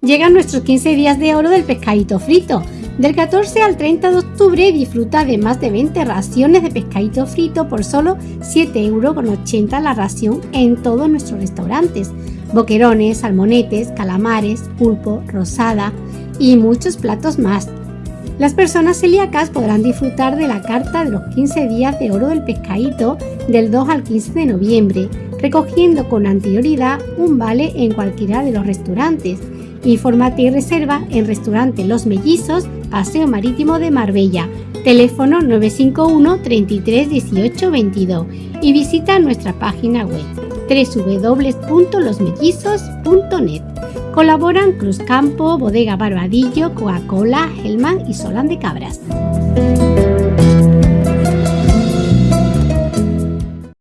Llegan nuestros 15 días de oro del pescadito frito. Del 14 al 30 de octubre disfruta de más de 20 raciones de pescadito frito por solo 7,80 euros la ración en todos nuestros restaurantes. Boquerones, salmonetes, calamares, pulpo, rosada y muchos platos más. Las personas celíacas podrán disfrutar de la carta de los 15 días de oro del pescadito del 2 al 15 de noviembre, recogiendo con anterioridad un vale en cualquiera de los restaurantes Infórmate y reserva en Restaurante Los Mellizos, Paseo Marítimo de Marbella, teléfono 951 33 18 22 y visita nuestra página web www.losmellizos.net. Colaboran Cruz Campo, Bodega Barbadillo, Coca-Cola, Hellman y Solan de Cabras.